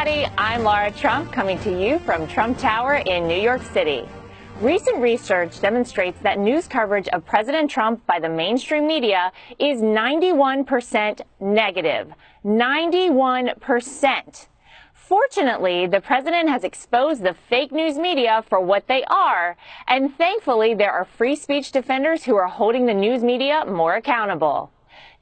everybody. I'm Lara Trump coming to you from Trump Tower in New York City. Recent research demonstrates that news coverage of President Trump by the mainstream media is 91% negative. 91%. Fortunately, the president has exposed the fake news media for what they are, and thankfully there are free speech defenders who are holding the news media more accountable.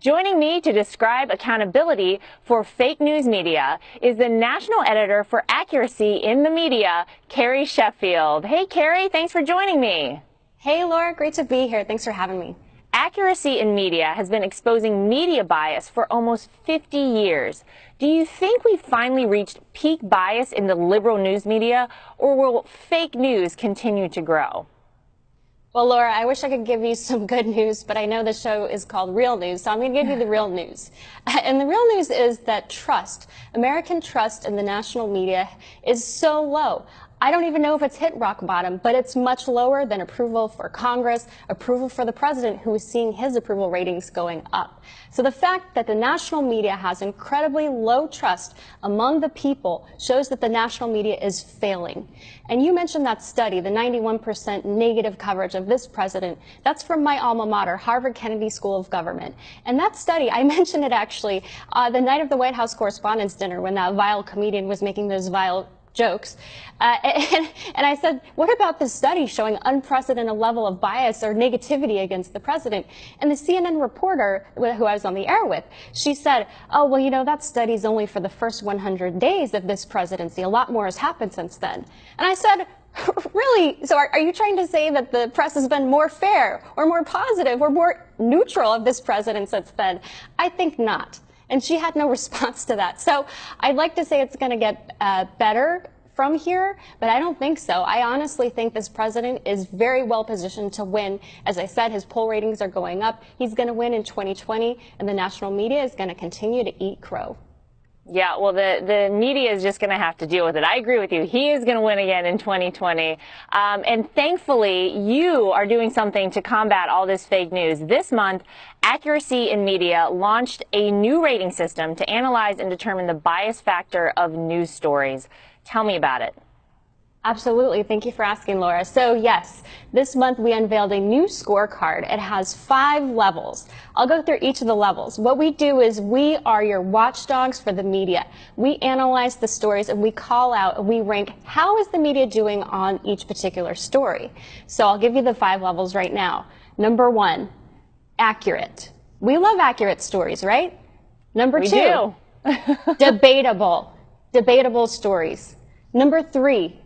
Joining me to describe accountability for fake news media is the national editor for accuracy in the media, Carrie Sheffield. Hey, Carrie, thanks for joining me. Hey, Lara, great to be here. Thanks for having me. Accuracy in media has been exposing media bias for almost 50 years. Do you think we've finally reached peak bias in the liberal news media, or will fake news continue to grow? Well, Lara, I wish I could give you some good news, but I know the show is called Real News, so I'm going to give you the real news. And the real news is that trust, American trust in the national media is so low. I don't even know if it's hit rock bottom, but it's much lower than approval for Congress, approval for the president, who is seeing his approval ratings going up. So the fact that the national media has incredibly low trust among the people shows that the national media is failing. And you mentioned that study, the 91% negative coverage of this president. That's from my alma mater, Harvard Kennedy School of Government. And that study, I mentioned it actually uh, the night of the White House Correspondents' Dinner when that vile comedian was making those vile jokes. Uh, and, and, I said, what about this study showing unprecedented level of bias or negativity against the president? And the CNN reporter who I was on the air with, she said, oh, well, you know, that study's only for the first 100 days of this presidency. A lot more has happened since then. And I said, really? So are, are you trying to say that the press has been more fair or more positive or more neutral of this president since then? I think not. And she had no response to that. So I'd like to say it's going to get uh, better from here, but I don't think so. I honestly think this president is very well positioned to win. As I said, his poll ratings are going up. He's going to win in 2020, and the national media is going to continue to eat crow. Yeah, well, the, the media is just going to have to deal with it. I agree with you. He is going to win again in 2020. Um, and thankfully, you are doing something to combat all this fake news. This month, Accuracy in Media launched a new rating system to analyze and determine the bias factor of news stories. Tell me about it. Absolutely. Thank you for asking, Lara. So yes, this month we unveiled a new scorecard. It has five levels. I'll go through each of the levels. What we do is we are your watchdogs for the media. We analyze the stories and we call out and we rank how is the media doing on each particular story. So I'll give you the five levels right now. Number one, accurate. We love accurate stories, right? Number we two, debatable. Debatable stories. Number three,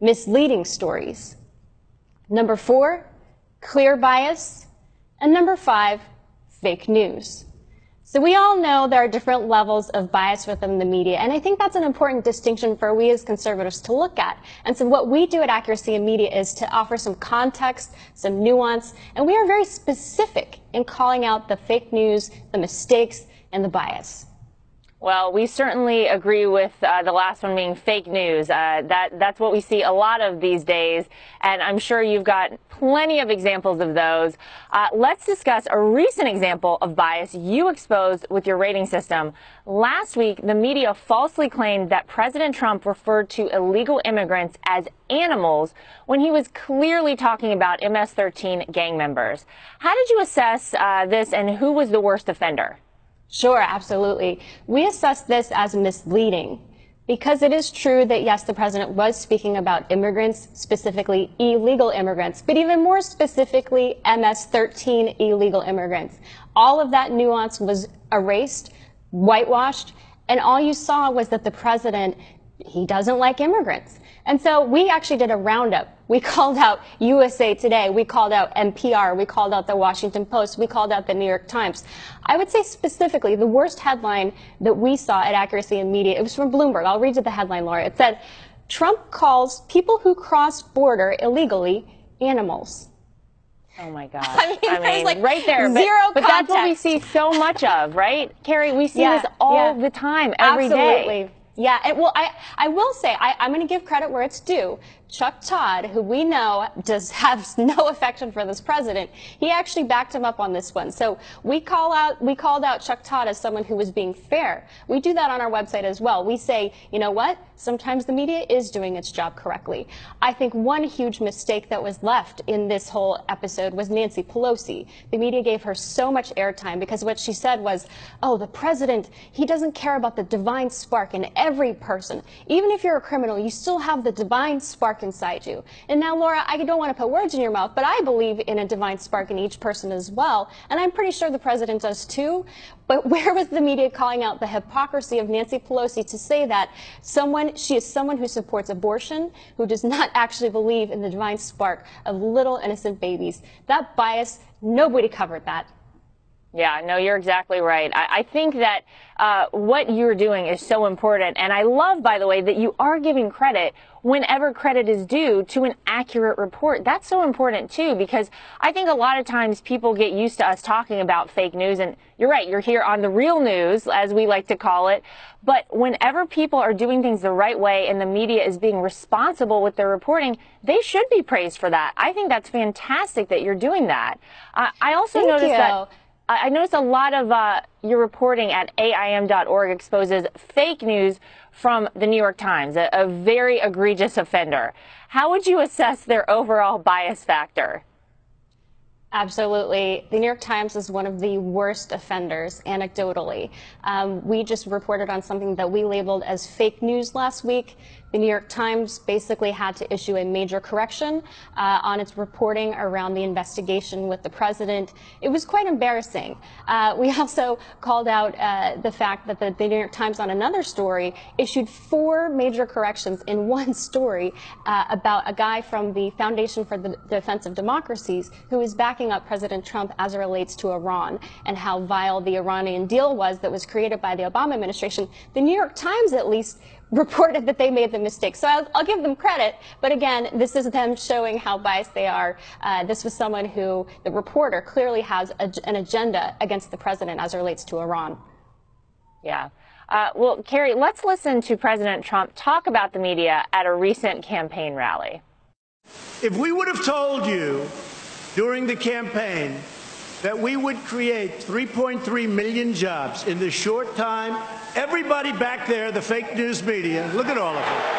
misleading stories. Number four, clear bias. And number five, fake news. So we all know there are different levels of bias within the media, and I think that's an important distinction for we as conservatives to look at. And so what we do at Accuracy in Media is to offer some context, some nuance, and we are very specific in calling out the fake news, the mistakes, and the bias. Well, we certainly agree with uh, the last one being fake news. Uh, that that's what we see a lot of these days, and I'm sure you've got plenty of examples of those. Uh, let's discuss a recent example of bias you exposed with your rating system. Last week, the media falsely claimed that President Trump referred to illegal immigrants as animals when he was clearly talking about MS-13 gang members. How did you assess uh, this, and who was the worst offender? Sure, absolutely. We assess this as misleading because it is true that, yes, the president was speaking about immigrants, specifically illegal immigrants, but even more specifically, MS-13 illegal immigrants. All of that nuance was erased, whitewashed, and all you saw was that the president, he doesn't like immigrants. And so we actually did a roundup. We called out USA Today. We called out NPR. We called out the Washington Post. We called out the New York Times. I would say specifically the worst headline that we saw at Accuracy in Media, it was from Bloomberg. I'll read you the headline, Lara. It said, Trump calls people who cross border illegally animals. Oh my God. I mean, I mean like right there. Zero but, but that's what we see so much of, right? Carrie, we see yeah, this all yeah. the time, every Absolutely. day. Yeah, and well, I, I will say, I, I'm going to give credit where it's due. Chuck Todd, who we know does have no affection for this president, he actually backed him up on this one. So we call out, we called out Chuck Todd as someone who was being fair. We do that on our website as well. We say, you know what? Sometimes the media is doing its job correctly. I think one huge mistake that was left in this whole episode was Nancy Pelosi. The media gave her so much airtime because what she said was, oh, the president, he doesn't care about the divine spark in every person. Even if you're a criminal, you still have the divine spark inside you. And now, Lara, I don't want to put words in your mouth, but I believe in a divine spark in each person as well. And I'm pretty sure the president does too. But where was the media calling out the hypocrisy of Nancy Pelosi to say that someone, she is someone who supports abortion, who does not actually believe in the divine spark of little innocent babies? That bias, nobody covered that. Yeah, no, you're exactly right. I, I think that uh, what you're doing is so important. And I love, by the way, that you are giving credit whenever credit is due to an accurate report. That's so important too, because I think a lot of times people get used to us talking about fake news. And you're right, you're here on the real news, as we like to call it. But whenever people are doing things the right way and the media is being responsible with their reporting, they should be praised for that. I think that's fantastic that you're doing that. Uh, I also Thank noticed you. that. I noticed a lot of uh, your reporting at AIM.org exposes fake news from the New York Times, a, a very egregious offender. How would you assess their overall bias factor? Absolutely. The New York Times is one of the worst offenders, anecdotally. Um, we just reported on something that we labeled as fake news last week. The New York Times basically had to issue a major correction uh, on its reporting around the investigation with the president. It was quite embarrassing. Uh, we also called out uh, the fact that the, the, New York Times, on another story, issued four major corrections in one story uh, about a guy from the Foundation for the Defense of Democracies who is backing up President Trump as it relates to Iran and how vile the Iranian deal was that was created by the Obama administration. The New York Times, at least, reported that they made the mistake. So I'll, I'll, give them credit. But again, this is them showing how biased they are. Uh, this was someone who, the reporter, clearly has a, an agenda against the president as it relates to Iran. Yeah. Uh, well, Carrie, let's listen to President Trump talk about the media at a recent campaign rally. If we would have told you during the campaign that we would create 3.3 million jobs in the short time. Everybody back there, the fake news media, look at all of them.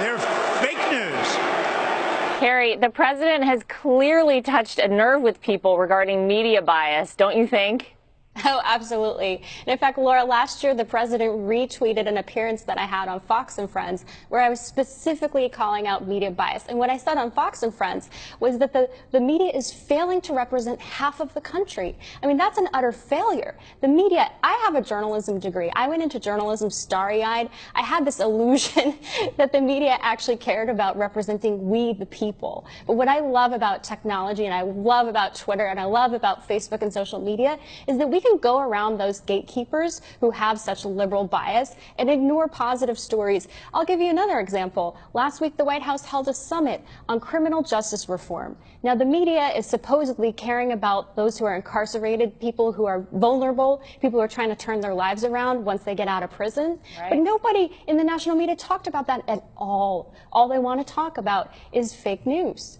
They're fake news. Carrie, the president has clearly touched a nerve with people regarding media bias, don't you think? Oh, absolutely. And in fact, Lara, last year the president retweeted an appearance that I had on Fox and Friends where I was specifically calling out media bias. And what I said on Fox and Friends was that the, the media is failing to represent half of the country. I mean, that's an utter failure. The media, I have a journalism degree. I went into journalism starry eyed. I had this illusion that the media actually cared about representing we, the people. But what I love about technology and I love about Twitter and I love about Facebook and social media is that we can go around those gatekeepers who have such liberal bias and ignore positive stories. I'll give you another example. Last week, the White House held a summit on criminal justice reform. Now, the media is supposedly caring about those who are incarcerated, people who are vulnerable, people who are trying to turn their lives around once they get out of prison. Right. But nobody in the national media talked about that at all. All they want to talk about is fake news.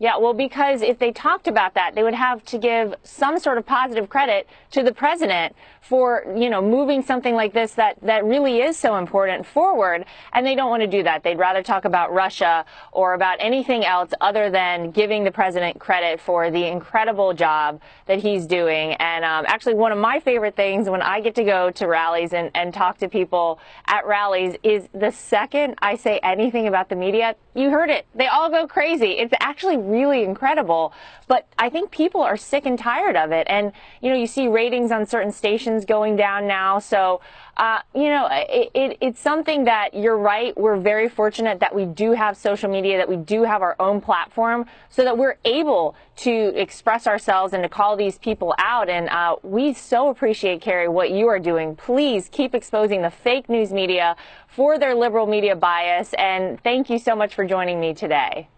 Yeah, well, because if they talked about that, they would have to give some sort of positive credit to the president for, you know, moving something like this that, that really is so important forward. And they don't want to do that. They'd rather talk about Russia or about anything else other than giving the president credit for the incredible job that he's doing. And um, actually, one of my favorite things when I get to go to rallies and, and talk to people at rallies is the second I say anything about the media, you heard it. They all go crazy. It's actually really incredible. But I think people are sick and tired of it. And, you know, you see ratings on certain stations going down now. So, uh, you know, it, it, it's something that you're right. We're very fortunate that we do have social media, that we do have our own platform so that we're able to express ourselves and to call these people out. And uh, we so appreciate, Carrie, what you are doing. Please keep exposing the fake news media for their liberal media bias. And thank you so much for joining me today.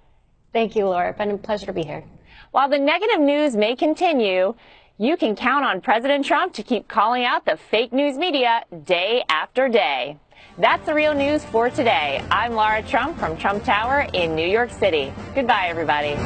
Thank you, Lara. It's been a pleasure to be here. While the negative news may continue, you can count on President Trump to keep calling out the fake news media day after day. That's the real news for today. I'm Lara Trump from Trump Tower in New York City. Goodbye, everybody.